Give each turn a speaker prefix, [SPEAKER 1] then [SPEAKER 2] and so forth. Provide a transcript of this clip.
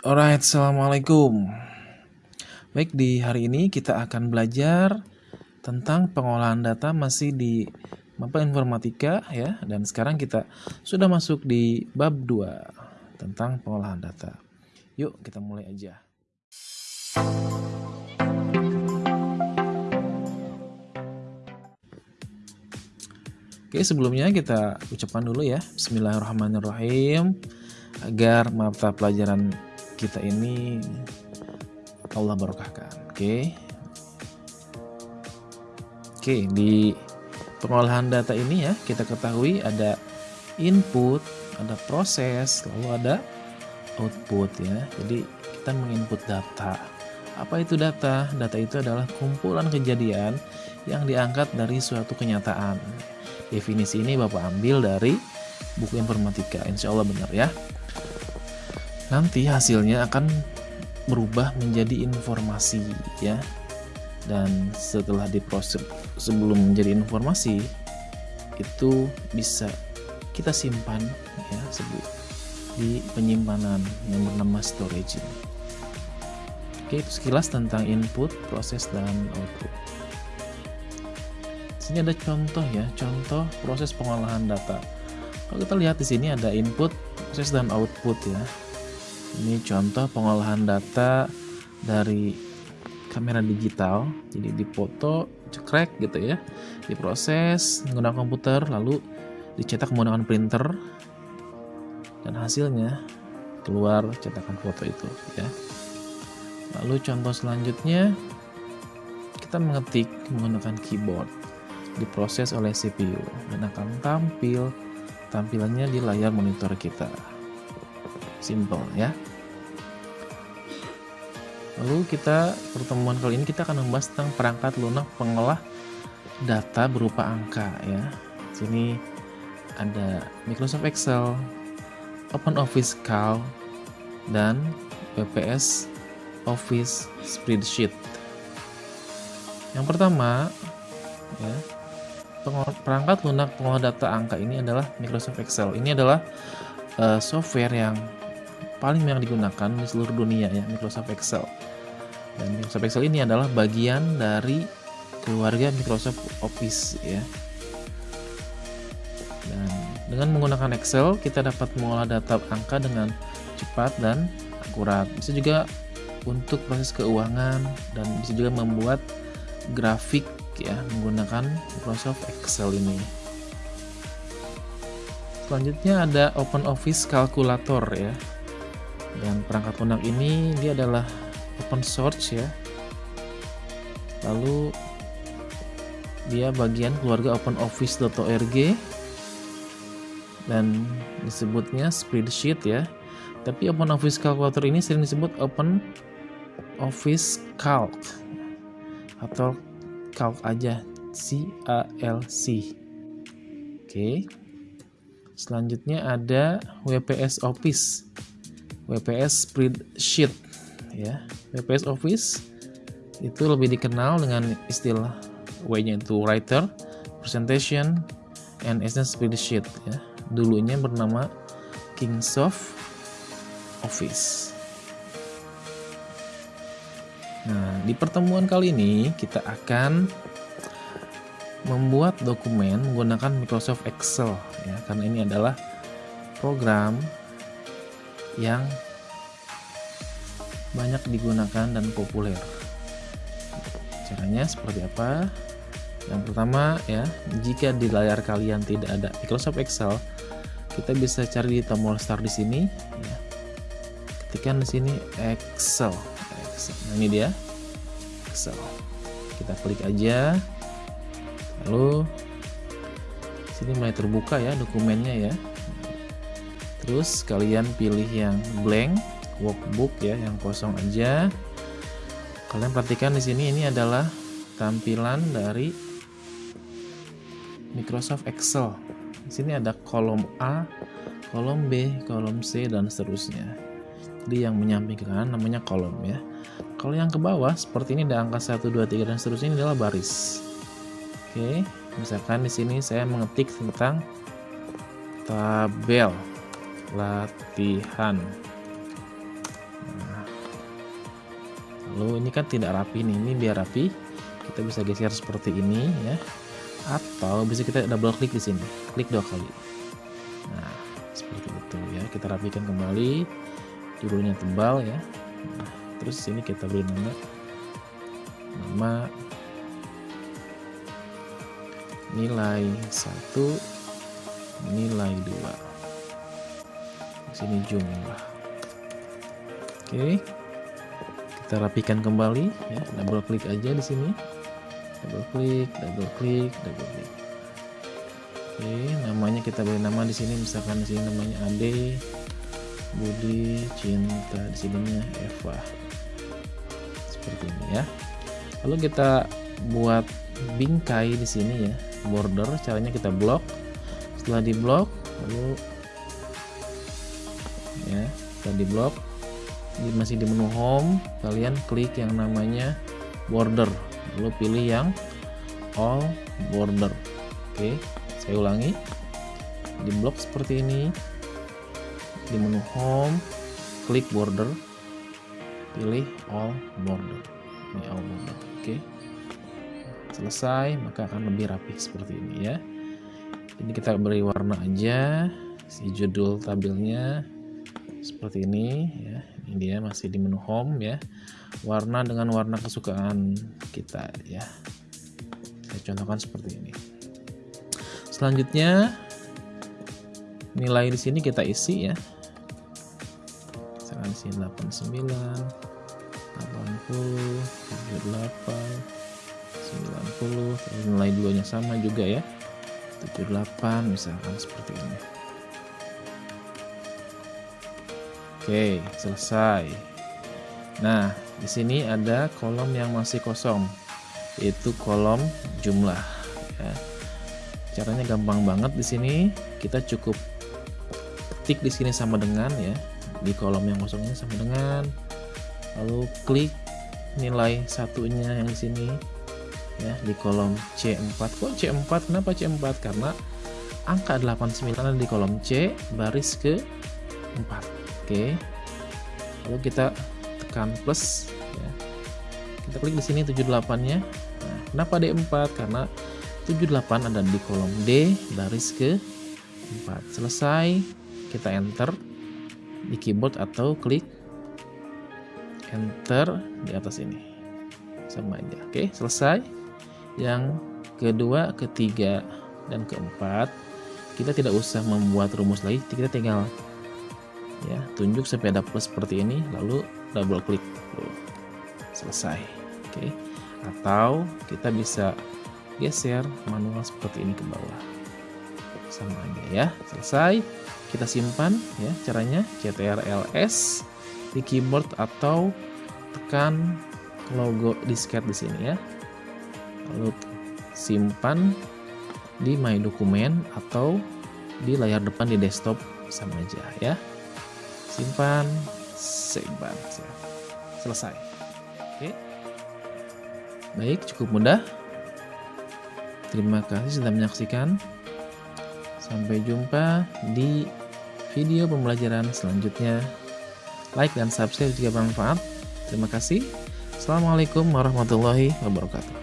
[SPEAKER 1] Alright, Assalamualaikum. Baik, di hari ini kita akan belajar tentang pengolahan data masih di mapa informatika ya. Dan sekarang kita sudah masuk di bab 2 tentang pengolahan data. Yuk kita mulai aja. Oke, sebelumnya kita ucapkan dulu ya Bismillahirrahmanirrahim agar mata pelajaran kita ini Allah berkahkan. Oke. Oke, di pengolahan data ini ya, kita ketahui ada input, ada proses, lalu ada output ya. Jadi kita menginput data. Apa itu data? Data itu adalah kumpulan kejadian yang diangkat dari suatu kenyataan. Definisi ini Bapak ambil dari buku informatika. Insya Allah benar ya nanti hasilnya akan berubah menjadi informasi ya dan setelah diproses sebelum menjadi informasi itu bisa kita simpan ya sebut di penyimpanan yang bernama storage ini. Oke, itu sekilas tentang input, proses dan output. Sini ada contoh ya, contoh proses pengolahan data. Kalau kita lihat di sini ada input, proses dan output ya. Ini contoh pengolahan data dari kamera digital. Jadi dipoto, cekrek gitu ya. Diproses menggunakan komputer lalu dicetak menggunakan printer dan hasilnya keluar cetakan foto itu ya. Lalu contoh selanjutnya kita mengetik menggunakan keyboard diproses oleh CPU dan akan tampil tampilannya di layar monitor kita simple ya. Lalu kita pertemuan kali ini kita akan membahas tentang perangkat lunak pengolah data berupa angka ya. Sini ada Microsoft Excel Open Office Calc dan PPS Office Spreadsheet. Yang pertama ya perangkat lunak pengolah data angka ini adalah Microsoft Excel. Ini adalah uh, software yang paling banyak digunakan di seluruh dunia ya Microsoft Excel. Dan Microsoft Excel ini adalah bagian dari keluarga Microsoft Office ya. Dan dengan menggunakan Excel kita dapat mengolah data angka dengan cepat dan akurat. Bisa juga untuk proses keuangan dan bisa juga membuat grafik ya menggunakan Microsoft Excel ini. Selanjutnya ada Open Office Calculator ya dan perangkat lunak ini dia adalah open source ya. Lalu dia bagian keluarga openoffice.org dan disebutnya spreadsheet ya. Tapi open office calculator ini sering disebut open office calc. Atau calc aja. C A L C. Oke. Selanjutnya ada WPS Office WPS spreadsheet ya WPS Office itu lebih dikenal dengan istilah W-nya itu writer, presentation, and essence spreadsheet ya. Dulunya bernama Kingsoft Office. Nah, di pertemuan kali ini kita akan membuat dokumen menggunakan Microsoft Excel ya, karena ini adalah program yang banyak digunakan dan populer. Caranya seperti apa? Yang pertama ya, jika di layar kalian tidak ada Microsoft Excel, kita bisa cari di tombol start di sini ya. Ketikkan di sini Excel. Excel. Nah, ini dia. Excel. Kita klik aja. Lalu sini mulai terbuka ya dokumennya ya terus kalian pilih yang blank workbook ya yang kosong aja. Kalian perhatikan di sini ini adalah tampilan dari Microsoft Excel. Di sini ada kolom A kolom B kolom C dan seterusnya. Jadi yang menyamping ke namanya kolom ya. Kalau yang ke bawah seperti ini ada angka 1 2 3 dan seterusnya ini adalah baris. Oke misalkan di sini saya mengetik tentang tabel latihan. Nah, lalu ini kan tidak rapi nih ini biar rapi kita bisa geser seperti ini ya. Atau bisa kita double klik di sini klik dua kali. Nah seperti itu ya. Kita rapikan kembali judulnya tebal ya. Nah, terus sini kita beri nama nama nilai satu nilai dua sini jumlah. Oke. Kita rapikan kembali ya. Double klik aja di sini. Double klik double klik double klik oke namanya kita beri nama di sini misalkan di sini namanya Ade Budi Cinta di sininya Eva. Seperti ini ya. Lalu kita buat bingkai di sini ya. Border caranya kita blok setelah di blok lalu ya. Setelah di blok masih di menu home. Kalian klik yang namanya border. Lalu pilih yang all border. Oke saya ulangi. Di blok seperti ini. Di menu home klik border. Pilih all border. Ini all border. Oke. Selesai maka akan lebih rapi seperti ini ya. Ini kita beri warna aja. Si judul tabelnya seperti ini ya. Ini dia masih di menu home ya. Warna dengan warna kesukaan kita ya. Saya contohkan seperti ini. Selanjutnya nilai di sini kita isi ya. Misalkan sini 89 80 78 90 nilai duanya sama juga ya. 78 misalkan seperti ini Oke, selesai. Nah, di sini ada kolom yang masih kosong, yaitu kolom jumlah. Ya. Caranya gampang banget di sini. Kita cukup ketik di sini sama dengan ya, di kolom yang kosong ini sama dengan, lalu klik nilai satunya yang di sini ya di kolom C4. Kok C4? Kenapa C4? Karena angka 89 ada di kolom C baris ke 4 Oke. Lalu kita tekan plus ya. Kita klik di sini 78-nya. Nah, kenapa D4? Karena 78 ada di kolom D baris ke 4. Selesai, kita enter di keyboard atau klik enter di atas ini. Sama aja. Oke, selesai. Yang kedua, ketiga, dan keempat, kita tidak usah membuat rumus lagi, kita tinggal ya tunjuk ada plus seperti ini lalu double klik selesai. Oke. Atau kita bisa geser manual seperti ini ke bawah. Sama aja ya. Selesai. Kita simpan ya caranya. CTRLS di keyboard atau tekan logo disket di sini ya. Lalu simpan di my dokumen atau di layar depan di desktop sama aja ya simpan. Simpan. Selesai. Oke. Baik cukup mudah. Terima kasih sudah menyaksikan. Sampai jumpa di video pembelajaran selanjutnya. Like dan subscribe jika bermanfaat. Terima kasih. Assalamualaikum warahmatullahi wabarakatuh